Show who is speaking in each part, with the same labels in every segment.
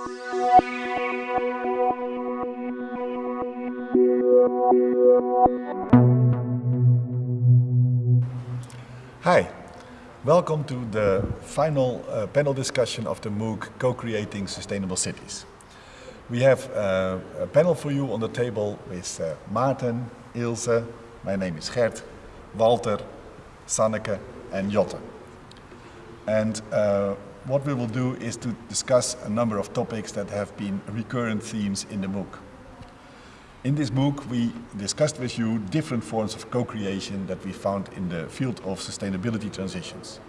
Speaker 1: Hi, welcome to the final uh, panel discussion of the MOOC Co-Creating Sustainable Cities. We have uh, a panel for you on the table with uh, Maarten, Ilse, my name is Gert, Walter, Sanneke and Jotte. And uh, what we will do is to discuss a number of topics that have been recurrent themes in the MOOC. In this MOOC, we discussed with you different forms of co-creation that we found in the field of sustainability transitions.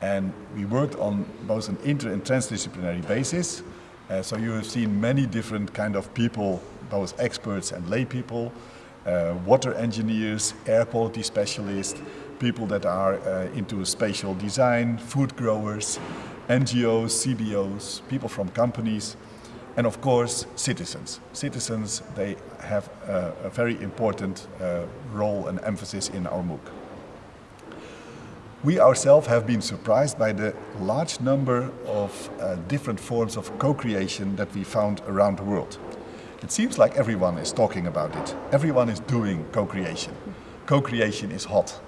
Speaker 1: And we worked on both an inter and transdisciplinary basis. Uh, so you have seen many different kind of people, both experts and lay people, uh, water engineers, air quality specialists, people that are uh, into spatial design, food growers, NGOs, CBOs, people from companies, and of course, citizens. Citizens, they have a, a very important uh, role and emphasis in our MOOC. We ourselves have been surprised by the large number of uh, different forms of co-creation that we found around the world. It seems like everyone is talking about it. Everyone is doing co-creation. Co-creation is hot.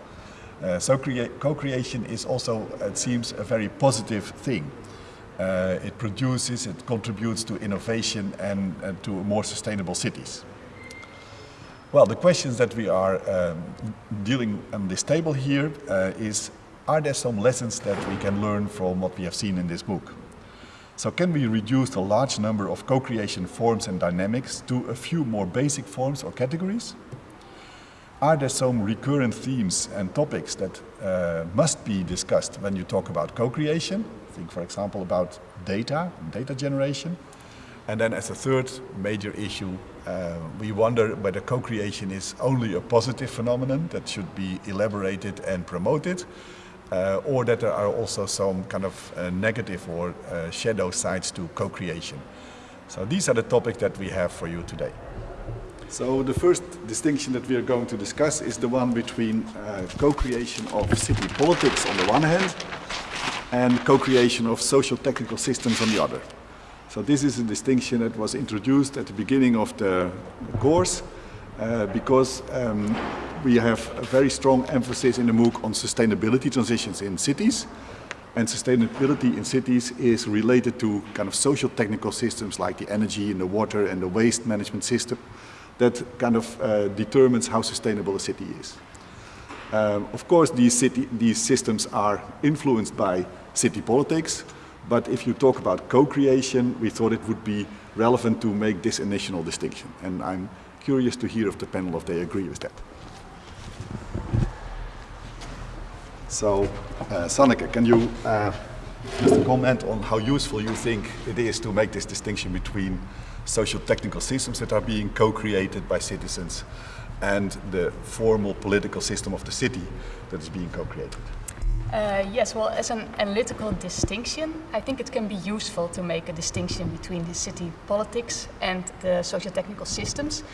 Speaker 1: Uh, so co-creation is also, it seems, a very positive thing. Uh, it produces, it contributes to innovation and, and, to more sustainable cities. Well, the questions that we are um, dealing on this table here uh, is, are there some lessons that we can learn from what we have seen in this MOOC? So can we reduce the large number of co-creation forms and dynamics to a few more basic forms or categories? Are there some recurrent themes and topics that uh, must be discussed when you talk about co-creation? Think, for example, about data, data generation. And then as a third major issue, uh, we wonder whether co-creation is only a positive phenomenon that should be elaborated and promoted, uh, or that there are also some kind of uh, negative or uh, shadow sides to co-creation. So these are the topics that we have for you today. So the first distinction that we are going to discuss is the one between uh, co-creation of city politics on the one hand and co-creation of social technical systems on the other. So this is a distinction that was introduced at the beginning of the course uh, because um, we have a very strong emphasis in the MOOC on sustainability transitions in cities and sustainability in cities is related to kind of social technical systems like the energy and the water and the waste management system that kind of uh, determines how sustainable a city is. Um, of course, these, city, these systems are influenced by city politics, but if you talk about co-creation, we thought it would be relevant to make this initial distinction. And I'm curious to hear of the panel if they agree with that. So, uh, Sanneke, can you uh, just a comment on how useful you think it is to make this distinction between social technical systems that are being co-created by citizens and the formal political system of the city that is being co-created.
Speaker 2: Uh, yes, well, as an analytical distinction, I think it can be useful to make a distinction between the city politics and the socio-technical systems,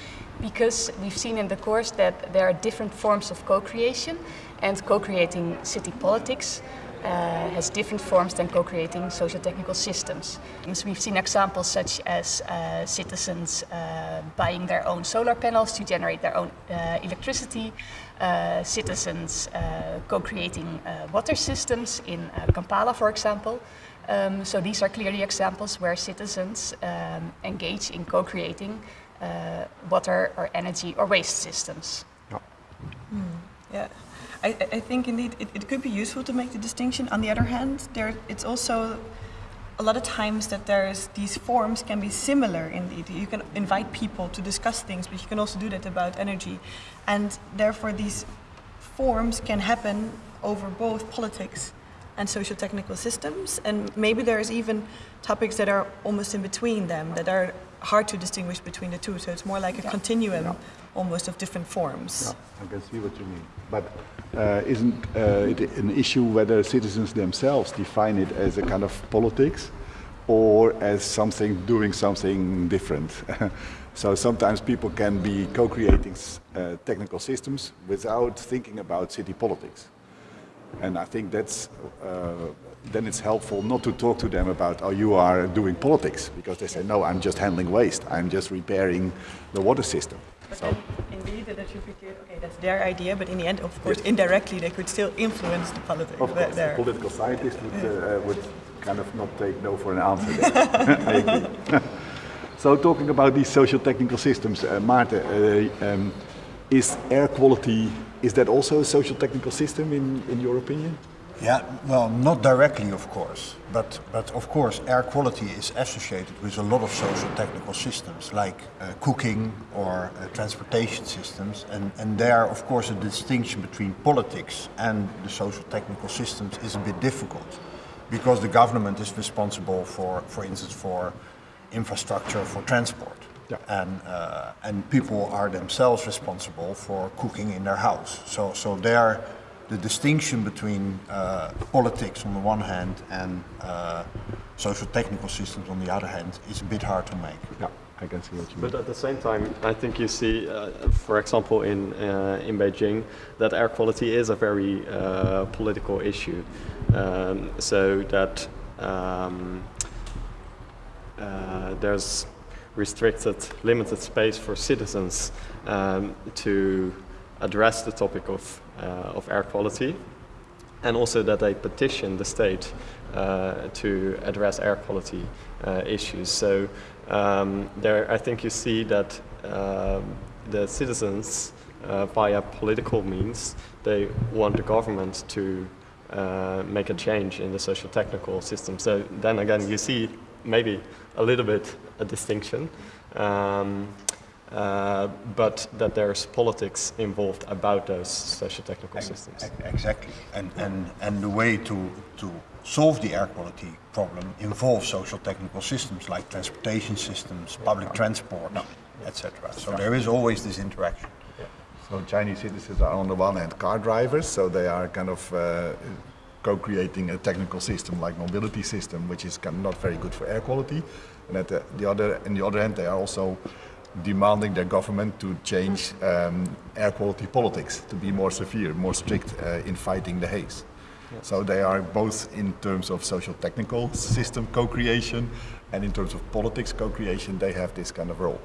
Speaker 2: because we've seen in the course that there are different forms of co-creation, and co-creating city politics uh, has different forms than co-creating socio-technical systems. So we've seen examples such as uh, citizens uh, buying their own solar panels to generate their own uh, electricity, uh, citizens uh, co-creating water systems in Kampala, for example. Um, so these are clearly examples where citizens um, engage in co-creating water or energy or waste systems.
Speaker 3: I, I think indeed it, it, could be useful to make the distinction. On the other hand, there it's also a lot of times that there's these forms can be similar indeed. You can invite people to discuss things, but you can also do that about energy. And therefore these forms can happen over both politics and social technical systems. And maybe there's even topics that are almost in between them, that are hard to distinguish between the two. So it's more like a yeah. continuum yeah. almost of different forms.
Speaker 1: Yeah, I can see what you mean. But uh, isn't uh, it an issue whether citizens themselves define it as a kind of politics or as something doing something different? so sometimes people can be co-creating uh, technical systems without thinking about city politics. And I think that's uh, then it's helpful not to talk to them about oh you are doing politics because they say no I'm just handling waste I'm just repairing the water system.
Speaker 3: But
Speaker 1: So
Speaker 3: indeed, that should be clear. Okay, that's their idea, but in the end, of course, indirectly, they could still influence the politics.
Speaker 1: of course, political scientist would, uh, would kind of not take no for an answer. there. I agree. so talking about these social technical systems, uh, Maarten, uh, um, is air quality is that also a social technical system in, in your opinion?
Speaker 4: Yeah, well, not directly, of course, but but of course, air quality is associated with a lot of social technical systems like uh, cooking or uh, transportation systems, and and there, of course, the distinction between politics and the social technical systems is a bit difficult, because the government is responsible for, for instance, for infrastructure for transport.
Speaker 1: Yeah.
Speaker 4: And, uh, and people are themselves responsible for cooking in their house. So, so there, the distinction between uh, politics on the one hand and uh, social technical systems on the other hand is a bit hard to make.
Speaker 1: Yeah, I can see what you mean.
Speaker 5: But at the same time, I think you see, uh, for example, in uh, in Beijing, that air quality is a very uh, political issue. Um, so that um, uh, there's restricted, limited space for citizens um, to address the topic of uh, of air quality, and also that they petition the state uh, to address air quality uh, issues. So um, there, I think you see that um, the citizens, uh, via political means, they want the government to uh, make a change in the social technical system. So then again, you see maybe a little bit a distinction. Um, uh, but that there's politics involved about those socio-technical systems.
Speaker 4: Exactly. And, and, and the way to, to solve the air quality problem involves social technical systems like transportation systems, public transport, etc. So there is always this interaction.
Speaker 1: So Chinese citizens are on the one hand car drivers, so they are kind of uh, co-creating a technical system like mobility system, which is kind of not very good for air quality. And at the, the other, on the other hand, they are also demanding their government to change um, air quality politics, to be more severe, more strict uh, in fighting the haze. So they are both in terms of social technical system co-creation and in terms of politics co-creation, they have this kind of role.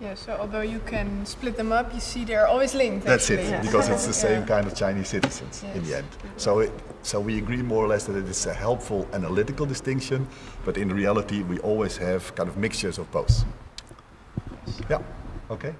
Speaker 6: Yeah, so although you can split them up, you see they're always linked.
Speaker 1: That's it,
Speaker 6: actually.
Speaker 1: because it's the same
Speaker 6: Yeah.
Speaker 1: kind of Chinese citizens in the end. So, it, so we agree more or less that it is a helpful analytical distinction, but in reality we always have kind of mixtures of both. Yeah, okay.